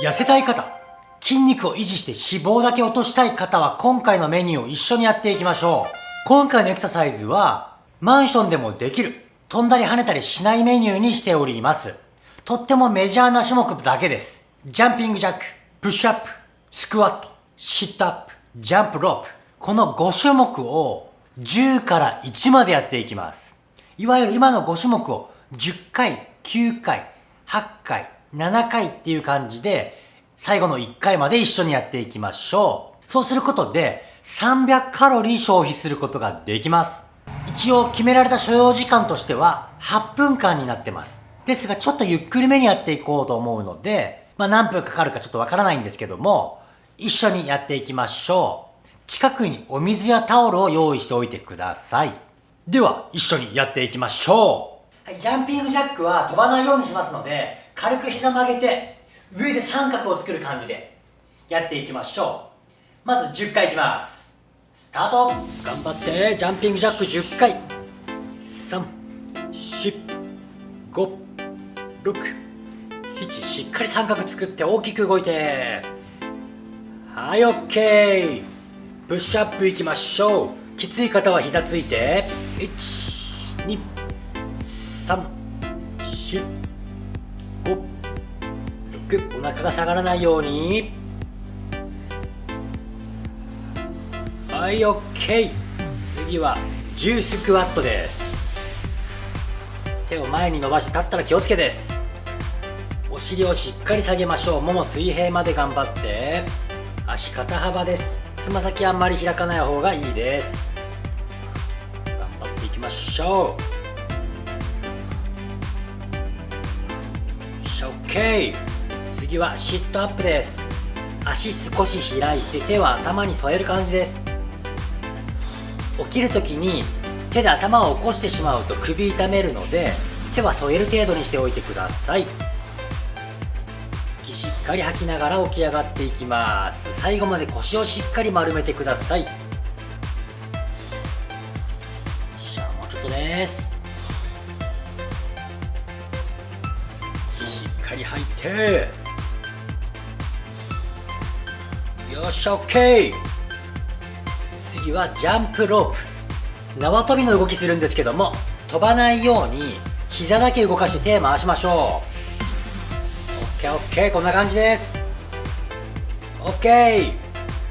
痩せたい方、筋肉を維持して脂肪だけ落としたい方は今回のメニューを一緒にやっていきましょう。今回のエクササイズは、マンションでもできる、飛んだり跳ねたりしないメニューにしております。とってもメジャーな種目だけです。ジャンピングジャック、プッシュアップ、スクワット、シットアップ、ジャンプロープ。この5種目を10から1までやっていきます。いわゆる今の5種目を10回、9回、8回、7回っていう感じで、最後の1回まで一緒にやっていきましょう。そうすることで、300カロリー消費することができます。一応決められた所要時間としては8分間になってます。ですがちょっとゆっくりめにやっていこうと思うので、まあ何分かかるかちょっとわからないんですけども、一緒にやっていきましょう。近くにお水やタオルを用意しておいてください。では、一緒にやっていきましょう。はい、ジャンピングジャックは飛ばないようにしますので、軽く膝曲げて、上で三角を作る感じでやっていきましょう。まず10回いきます。スタート頑張って、ジャンピングジャック10回。3、4、5、6、7、しっかり三角作って大きく動いて。はい、OK。プッシュアップいきましょう。きつい方は膝ついて12345お腹が下がらないように。はい OK 次は10スクワットです。手を前に伸ばして立ったら気をつけです。お尻をしっかり下げましょう。もも水平まで頑張って。足肩幅です。つま先あんまり開かない方がいいです。頑張っていきましょう。し OK 次はシットアップです。足少し開いて手は頭に添える感じです。起きる時に手で頭を起こしてしまうと首痛めるので手は添える程度にしておいてください。息しっかり吐きながら起き上がっていきます。最後まで腰をしっかり丸めてください。ですしゃもうちょっかり吐いて。よし OK 次はジャンプロープ。縄跳びの動きするんですけども飛ばないように膝だけ動かして手回しましょう。OKOK こんな感じです。OK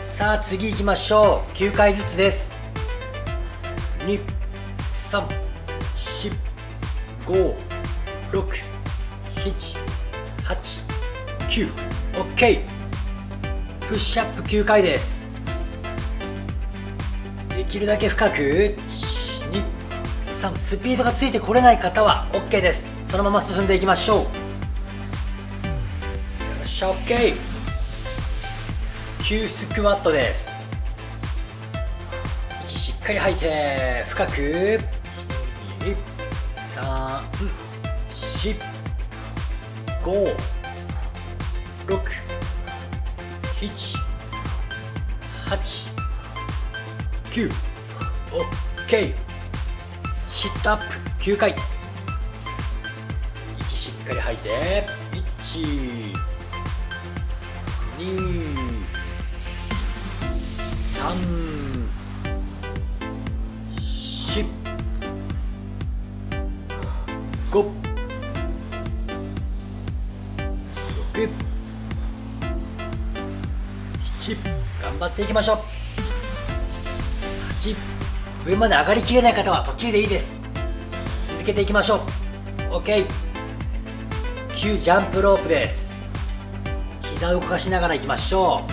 さあ次行きましょう。9回ずつです。234567 7 8 9 OK プッシュアップ9回です。できるだけ深く1 2 3スピードがついてこれない方は OK です。そのまま進んでいきましょう。よっしゃ OK 9スクワットです。しっかり吐いて深く。2 3 4 5 6 7 8 9 OK シットアップ。9回。息しっかり吐いて。1 2 3 4 5 6 7頑張っていきましょう。8上まで上がりきれない方は途中でいいです。続けていきましょう。OK9 ジャンプロープです。膝を動かしながらいきましょう。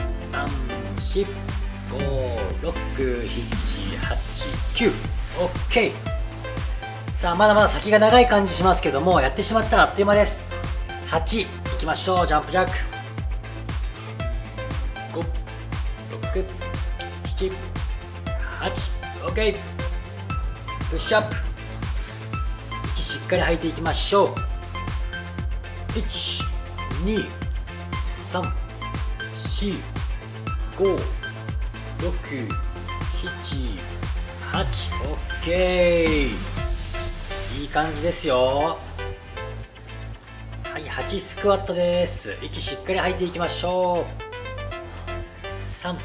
3456789 OK さあまだまだ先が長い感じしますけどもやってしまったらあっという間です。8いきましょうジャンプジャック。56788OK プッシュアップ。息しっかり吐いていきましょう。123456788OK いい感じですよ。8スクワットです。息しっかり吐いていきましょう。3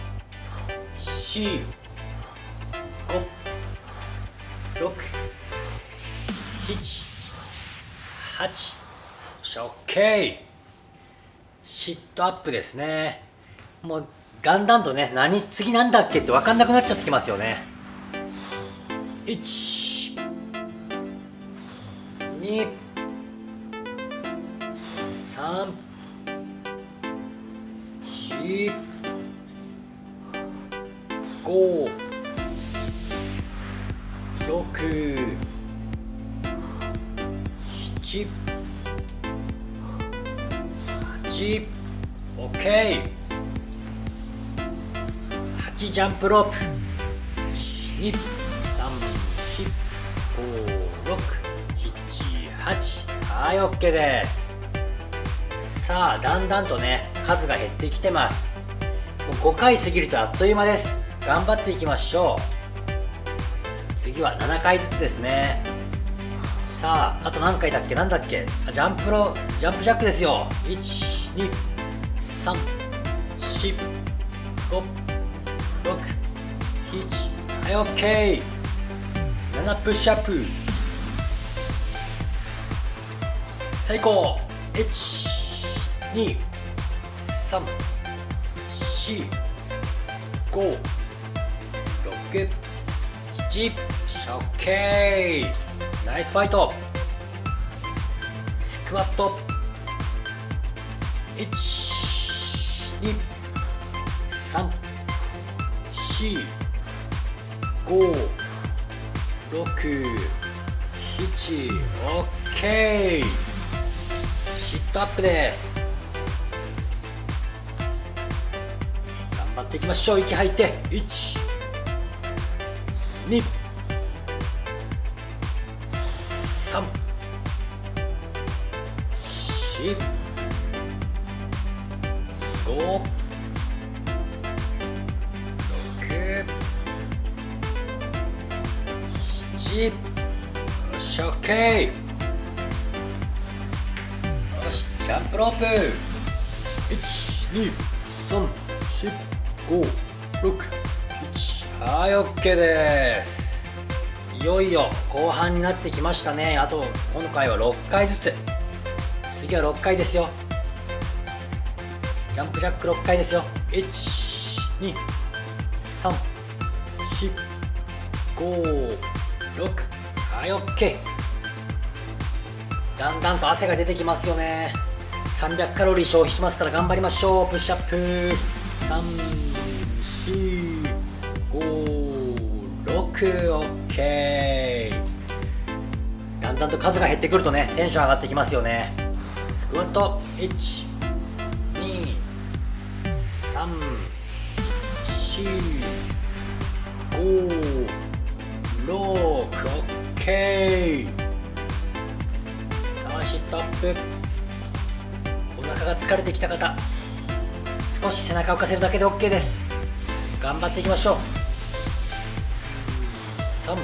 4 5 6 7 8しょ OK シットアップですね。もうだんだんとね何次なんだっけって分かんなくなっちゃってきますよね。1 2 4 5 6 7 8 OK 8ジャンプロープ。2 3 4 5 6 7 8はい OK です。さあだんだんとね数が減ってきてます。もう5回過ぎるとあっという間です。頑張っていきましょう。次は7回ずつですね。さああと何回だっけ？なんだっけ？ジャンプロジャンプジャックですよ。1 2 3 4 5 6 7はい OK7 プッシュアップ。最高。1 2 3 4 5 6 7 OK ナイスファイト。スクワット。1 2 3 4 5 6 7 OK シットアップです。っていきましょう。息吐いて。1 2 3 4 5 6 7よし OK よしジャンプロープ。1 2 3 4 1234567はい OK です。いよいよ後半になってきましたね。あと今回は6回ずつ。次は6回ですよ。ジャンプジャック6回ですよ。1 2 3 4 5 6はい OK だんだんと汗が出てきますよね。300カロリー消費しますから頑張りましょう。プッシュアップ。3 456OK だんだんと数が減ってくるとねテンション上がってきますよね。スクワット。1 2 3 4 5 6 OK さあシットアップ。お腹が疲れてきた方少し背中を浮かせるだけで OK です。頑張っていきましょう。3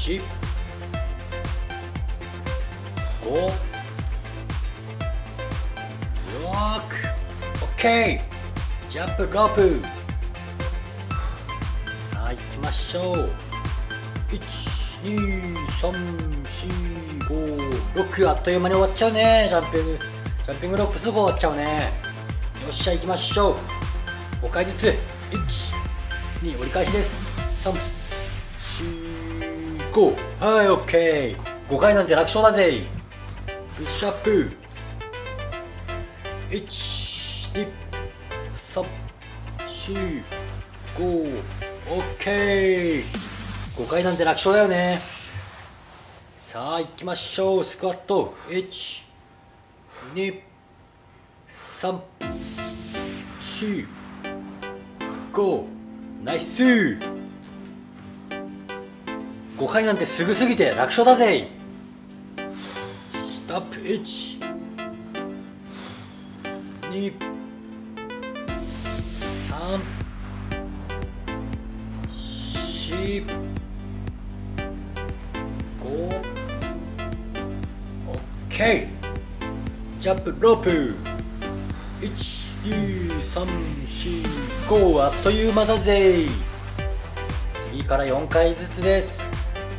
4 5 6 OK ジャンプロープ。さあ行きましょう。12345あっという間に終わっちゃうね。ジャンピングジャンピングロープすぐ終わっちゃうね。よっしゃ行きましょう。5回ずつ。12折り返しです。345はい OK5 回なんて楽勝だぜ。プッシュアップ。12345 OK5 回なんて楽勝だよね。さあ行きましょう。スクワット。1 2 3 4 5ナイス。5回なんてすぐすぎて楽勝だぜ。ストップ1 2 3 4 5 OK ジャンプロープ。1 12345あっという間だぜ。次から4回ずつです。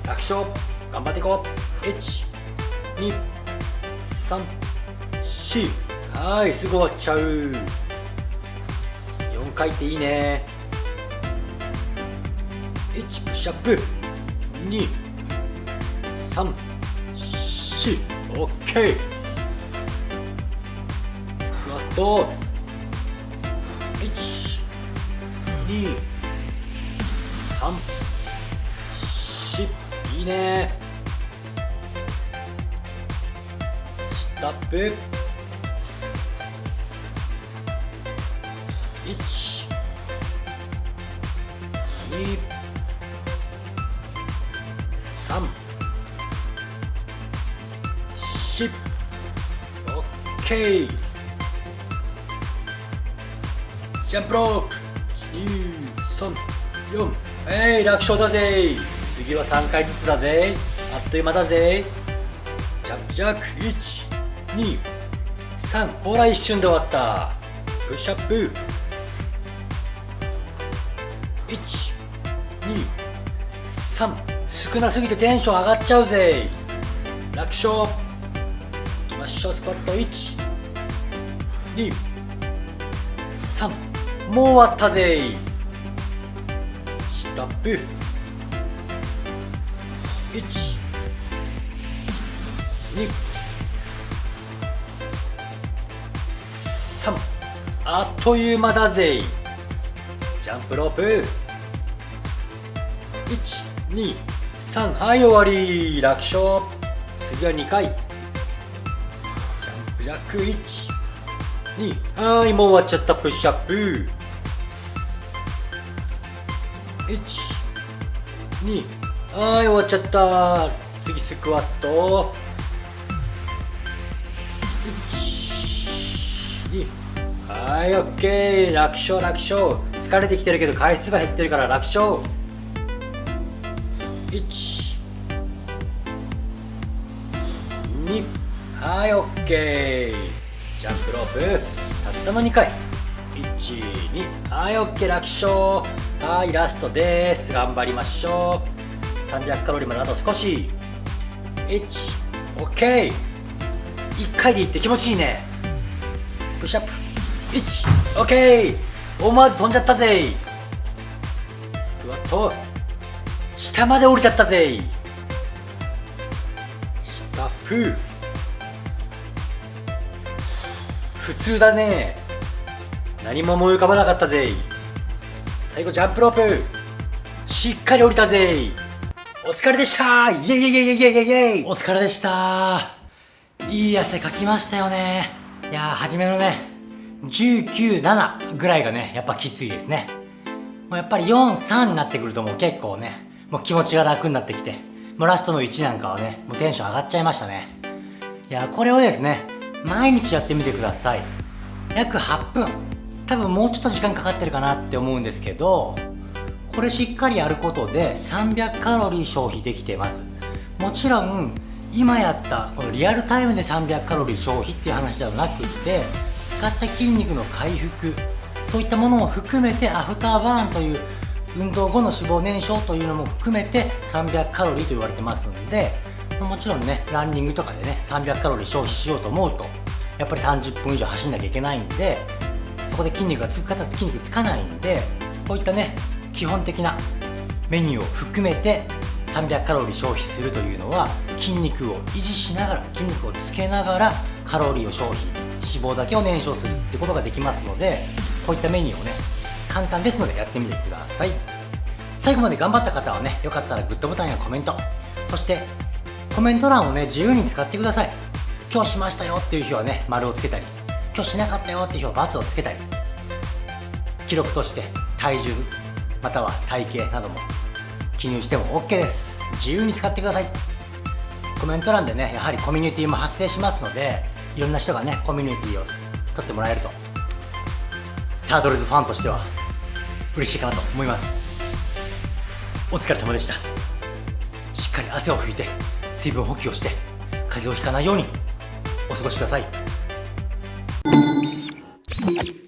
楽勝頑張っていこう。1234はいすぐ終わっちゃう。4回っていいね。1プッシュアップ。2 3 4 OK スクワット。2 3 4いいね。スタップ。1 2 3 4 OK ジャンプロープ34えい楽勝だぜ次は3回ずつだぜあっという間だぜジャンプジャック123ほら一瞬で終わった。プッシュアップ。123少なすぎてテンション上がっちゃうぜ楽勝。いきましょうスパット。123もう終わったぜストップ1 2 3あっという間だぜ。ジャンプロープ。123はい終わり。楽勝。次は2回。ジャンプジャック12はいもう終わっちゃった。プッシュアップ12はい終わっちゃった。次スクワット。12はいオッケー。楽勝楽勝。疲れてきてるけど回数が減ってるから楽勝。1 2はいオッケー。ジャンプロープ。たったの2回。12はいオッケー。楽勝はいラストです。頑張りましょう。300カロリーまであと少し。1オッケー1回でいって気持ちいいね。プッシュアップ1オッケー思わず飛んじゃったぜ。スクワット。下まで降りちゃったぜ。スタッフ普通だね。何も思い浮かばなかったぜ。最後ジャンプロープ。しっかり降りたぜ。お疲れでした。イェイイェイイェイイェイイェイイェイ。お疲れでした。いい汗かきましたよね。いやー初めのね197ぐらいがねやっぱきついですね。もうやっぱり43になってくるともう結構ねもう気持ちが楽になってきてもうラストの1なんかはねもうテンション上がっちゃいましたね。いやこれをですね毎日やってみてください。約8分。多分もうちょっと時間かかってるかなって思うんですけどこれしっかりやることで300カロリー消費できてます。もちろん今やったこのリアルタイムで300カロリー消費っていう話ではなくて使った筋肉の回復そういったものも含めてアフターバーンという運動後の脂肪燃焼というのも含めて300カロリーと言われてますんでもちろんねランニングとかでね300カロリー消費しようと思うとやっぱり30分以上走んなきゃいけないんでこで筋肉がつく方筋肉つかないんでこういったね基本的なメニューを含めて300カロリー消費するというのは筋肉を維持しながら筋肉をつけながらカロリーを消費脂肪だけを燃焼するってことができますのでこういったメニューをね簡単ですのでやってみてください。最後まで頑張った方はねよかったらグッドボタンやコメントそしてコメント欄をね自由に使ってください。今日しましたよっていう日はね丸をつけたり今日しなかったよっていう日は×をつけたり記録として体重または体型なども記入しても OK です。自由に使ってください。コメント欄でねやはりコミュニティも発生しますのでいろんな人がねコミュニティを取ってもらえるとタートルズファンとしては嬉しいかなと思います。お疲れ様でした。しっかり汗を拭いて水分補給をして風邪をひかないようにお過ごしください。Thank you.